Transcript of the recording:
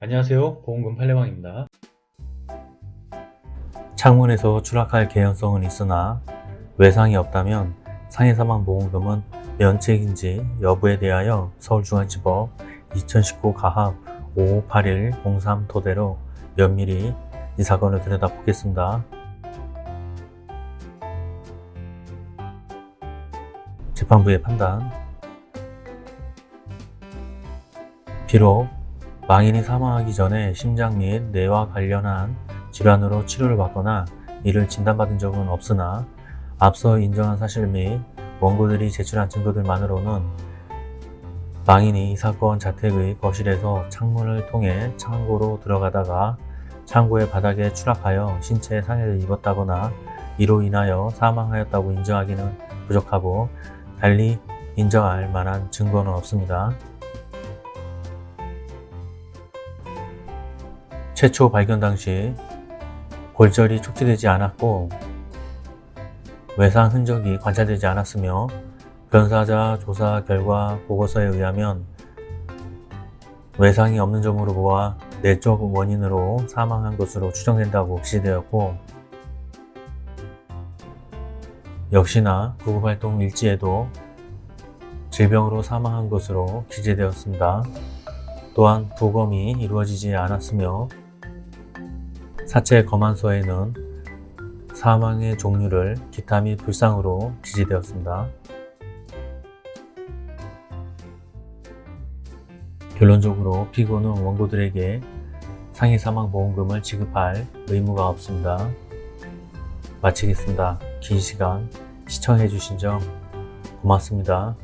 안녕하세요. 보험금 팔례방입니다. 창문에서 추락할 개연성은 있으나 외상이 없다면 상해사망 보험금은 면책인지 여부에 대하여 서울중앙지법 2019 가합 558103 토대로 면밀히 이 사건을 들여다보겠습니다. 재판부의 판단. 비록 망인이 사망하기 전에 심장 및 뇌와 관련한 질환으로 치료를 받거나 이를 진단받은 적은 없으나 앞서 인정한 사실 및 원고들이 제출한 증거들만으로는 망인이 이 사건 자택의 거실에서 창문을 통해 창고로 들어가다가 창고의 바닥에 추락하여 신체에 상해를 입었다거나 이로 인하여 사망하였다고 인정하기는 부족하고 달리 인정할 만한 증거는 없습니다. 최초 발견 당시 골절이 촉지되지 않았고 외상 흔적이 관찰되지 않았으며 변사자 조사 결과 보고서에 의하면 외상이 없는 점으로 보아 내적 원인으로 사망한 것으로 추정된다고 기재되었고 역시나 구급활동 일지에도 질병으로 사망한 것으로 기재되었습니다. 또한 부검이 이루어지지 않았으며 사체 검안서에는 사망의 종류를 기타 및 불상으로 기재되었습니다. 결론적으로 피고는 원고들에게 상해 사망 보험금을 지급할 의무가 없습니다. 마치겠습니다. 긴 시간 시청해주신 점 고맙습니다.